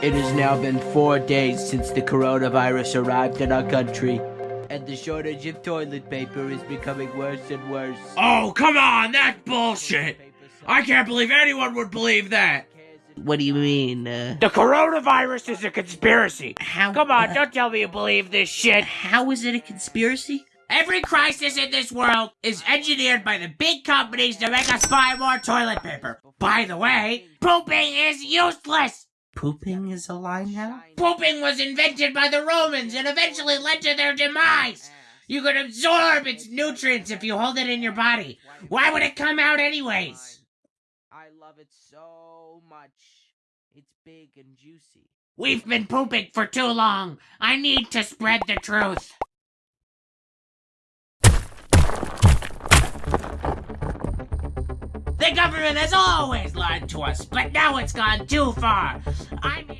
It has now been four days since the coronavirus arrived in our country, and the shortage of toilet paper is becoming worse and worse. Oh, come on, that's bullshit. I can't believe anyone would believe that. What do you mean? Uh, The coronavirus is a conspiracy. how? Come on, uh, don't tell me you believe this shit. how is it a conspiracy? Every crisis in this world is engineered by the big companies to make us buy more toilet paper. By the way, pooping is useless. Pooping is a lie now. Pooping was invented by the Romans and eventually led to their demise. You could absorb its nutrients if you hold it in your body. Why would it come out anyways? I love it so much. It's big and juicy. We've been pooping for too long. I need to spread the truth. The government has always lied to us, but now it's gone too far. I mean.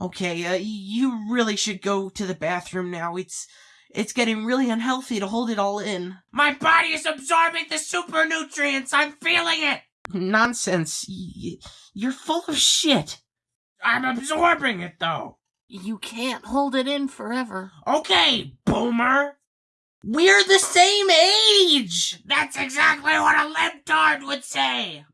Okay, uh, you really should go to the bathroom now. It's it's getting really unhealthy to hold it all in. My body is absorbing the super nutrients. I'm feeling it. Nonsense. Y- you're full of shit. I'm absorbing it though. You can't hold it in forever. Okay, boomer. We're the same age. That's exactly what a libtard would say.